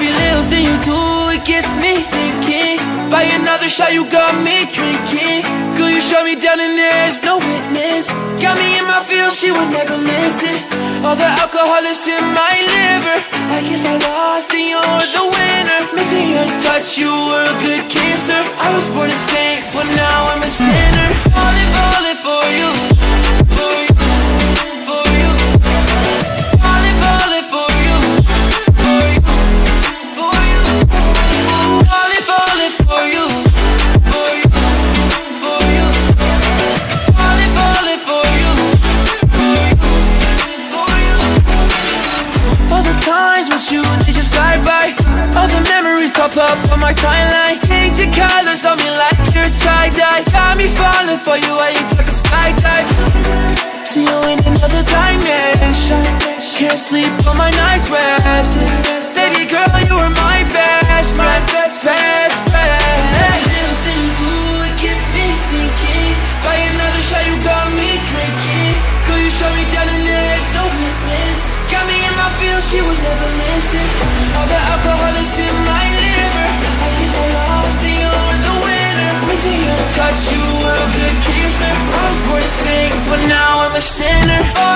little thing you do, it gets me thinking. By another shot, you got me drinking. Girl, you shut me down and there's no witness. Got me in my feels, she would never listen. All the alcohol is in my liver. I guess I lost and you're the winner. Missing your touch, you were a good kisser. I was born a saint, but now I'm a sinner. Times with you, they just fly by. All the memories pop up on my timeline. Change your colors on me like you're tie-dye. Got me falling for you, I ain't talking skydive. See you in another dimension. Can't sleep on my night's rest. She would never listen. All the alcohol is in my liver. I guess I lost and you're the winner. Missing your touch, you were a good kisser. I was born to sing, but now I'm a sinner. Falling.